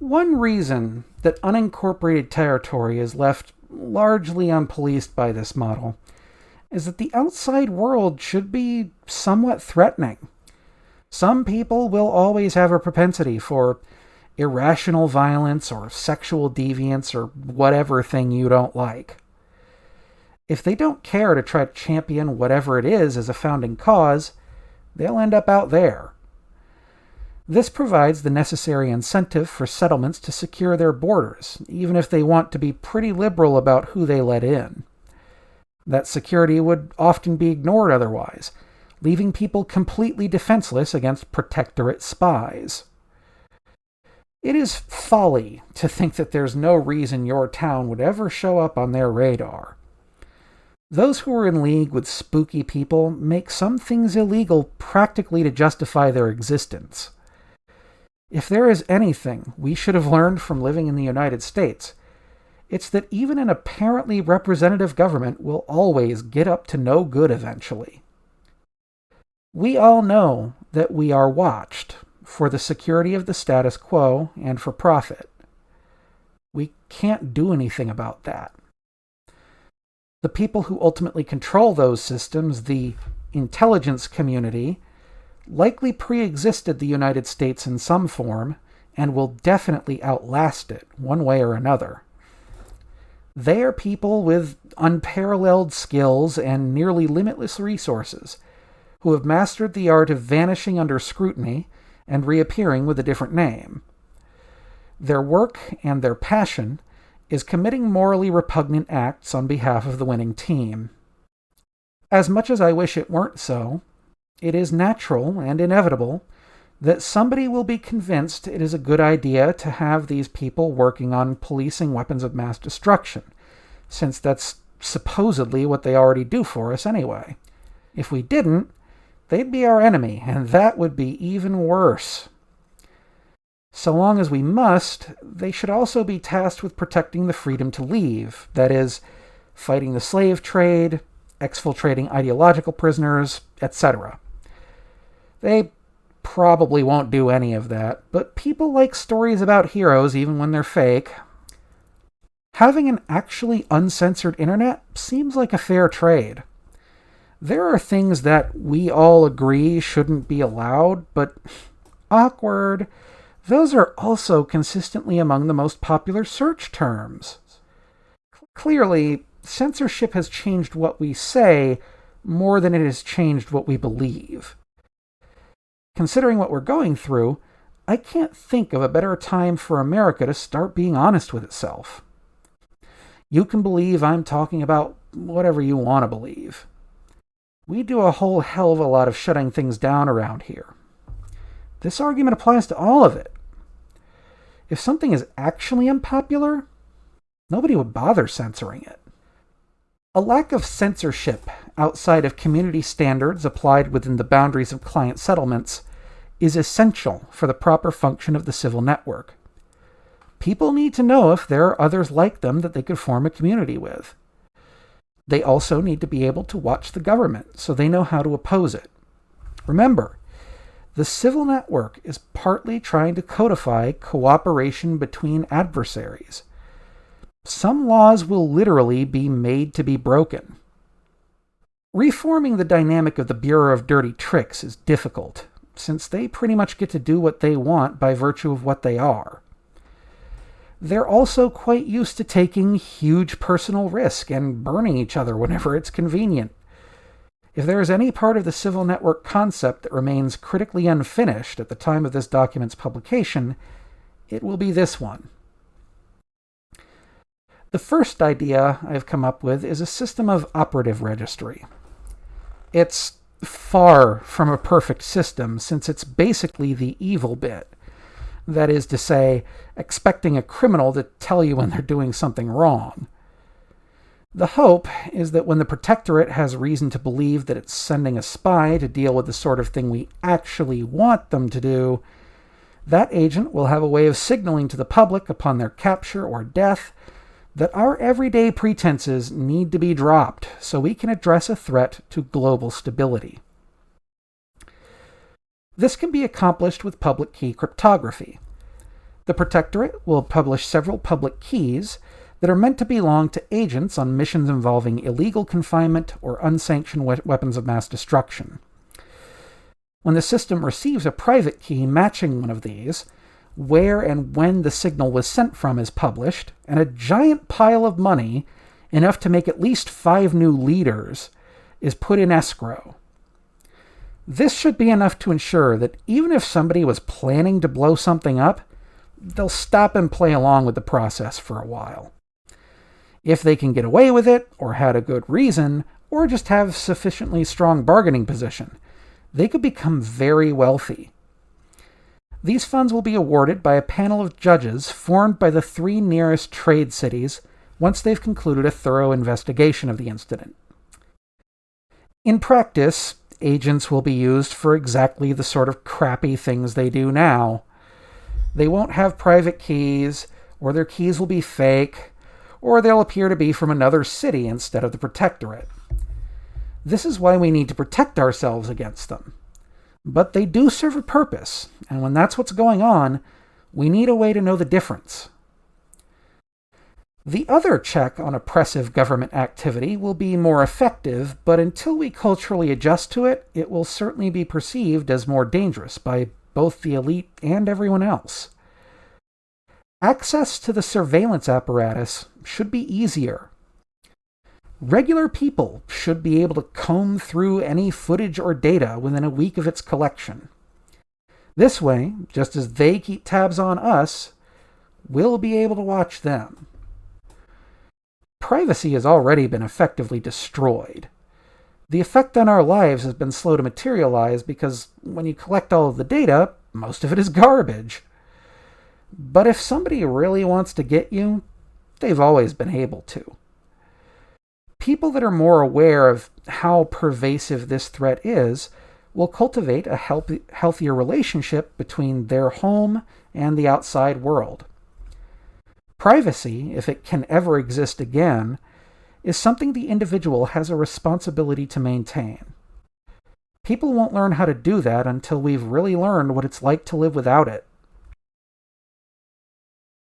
One reason that unincorporated territory is left largely unpoliced by this model is that the outside world should be somewhat threatening. Some people will always have a propensity for irrational violence or sexual deviance or whatever thing you don't like. If they don't care to try to champion whatever it is as a founding cause, they'll end up out there. This provides the necessary incentive for settlements to secure their borders, even if they want to be pretty liberal about who they let in. That security would often be ignored otherwise, leaving people completely defenseless against protectorate spies. It is folly to think that there's no reason your town would ever show up on their radar. Those who are in league with spooky people make some things illegal practically to justify their existence. If there is anything we should have learned from living in the United States, it's that even an apparently representative government will always get up to no good eventually. We all know that we are watched for the security of the status quo and for profit. We can't do anything about that. The people who ultimately control those systems, the intelligence community, likely pre-existed the United States in some form and will definitely outlast it one way or another. They are people with unparalleled skills and nearly limitless resources who have mastered the art of vanishing under scrutiny and reappearing with a different name. Their work and their passion is committing morally repugnant acts on behalf of the winning team. As much as I wish it weren't so, it is natural and inevitable that somebody will be convinced it is a good idea to have these people working on policing weapons of mass destruction, since that's supposedly what they already do for us anyway. If we didn't, they'd be our enemy, and that would be even worse. So long as we must, they should also be tasked with protecting the freedom to leave, that is, fighting the slave trade, exfiltrating ideological prisoners, etc. They probably won't do any of that, but people like stories about heroes even when they're fake. Having an actually uncensored internet seems like a fair trade. There are things that we all agree shouldn't be allowed, but awkward. Those are also consistently among the most popular search terms. Clearly, censorship has changed what we say more than it has changed what we believe. Considering what we're going through, I can't think of a better time for America to start being honest with itself. You can believe I'm talking about whatever you want to believe. We do a whole hell of a lot of shutting things down around here. This argument applies to all of it. If something is actually unpopular, nobody would bother censoring it. A lack of censorship outside of community standards applied within the boundaries of client settlements is essential for the proper function of the civil network. People need to know if there are others like them that they could form a community with. They also need to be able to watch the government so they know how to oppose it. Remember, the civil network is partly trying to codify cooperation between adversaries. Some laws will literally be made to be broken. Reforming the dynamic of the Bureau of Dirty Tricks is difficult, since they pretty much get to do what they want by virtue of what they are. They're also quite used to taking huge personal risk and burning each other whenever it's convenient. If there is any part of the civil network concept that remains critically unfinished at the time of this document's publication, it will be this one. The first idea I've come up with is a system of operative registry. It's far from a perfect system since it's basically the evil bit. That is to say, expecting a criminal to tell you when they're doing something wrong. The hope is that when the Protectorate has reason to believe that it's sending a spy to deal with the sort of thing we actually want them to do, that agent will have a way of signaling to the public upon their capture or death that our everyday pretenses need to be dropped so we can address a threat to global stability. This can be accomplished with public key cryptography. The Protectorate will publish several public keys that are meant to belong to agents on missions involving illegal confinement or unsanctioned we weapons of mass destruction. When the system receives a private key matching one of these, where and when the signal was sent from is published, and a giant pile of money, enough to make at least five new leaders, is put in escrow. This should be enough to ensure that even if somebody was planning to blow something up, they'll stop and play along with the process for a while. If they can get away with it, or had a good reason, or just have sufficiently strong bargaining position, they could become very wealthy. These funds will be awarded by a panel of judges formed by the three nearest trade cities once they've concluded a thorough investigation of the incident. In practice, agents will be used for exactly the sort of crappy things they do now. They won't have private keys, or their keys will be fake, or they'll appear to be from another city instead of the Protectorate. This is why we need to protect ourselves against them. But they do serve a purpose, and when that's what's going on, we need a way to know the difference. The other check on oppressive government activity will be more effective, but until we culturally adjust to it, it will certainly be perceived as more dangerous by both the elite and everyone else. Access to the surveillance apparatus should be easier. Regular people should be able to comb through any footage or data within a week of its collection. This way, just as they keep tabs on us, we'll be able to watch them. Privacy has already been effectively destroyed. The effect on our lives has been slow to materialize because when you collect all of the data, most of it is garbage. But if somebody really wants to get you, they've always been able to. People that are more aware of how pervasive this threat is will cultivate a healthy, healthier relationship between their home and the outside world. Privacy, if it can ever exist again, is something the individual has a responsibility to maintain. People won't learn how to do that until we've really learned what it's like to live without it.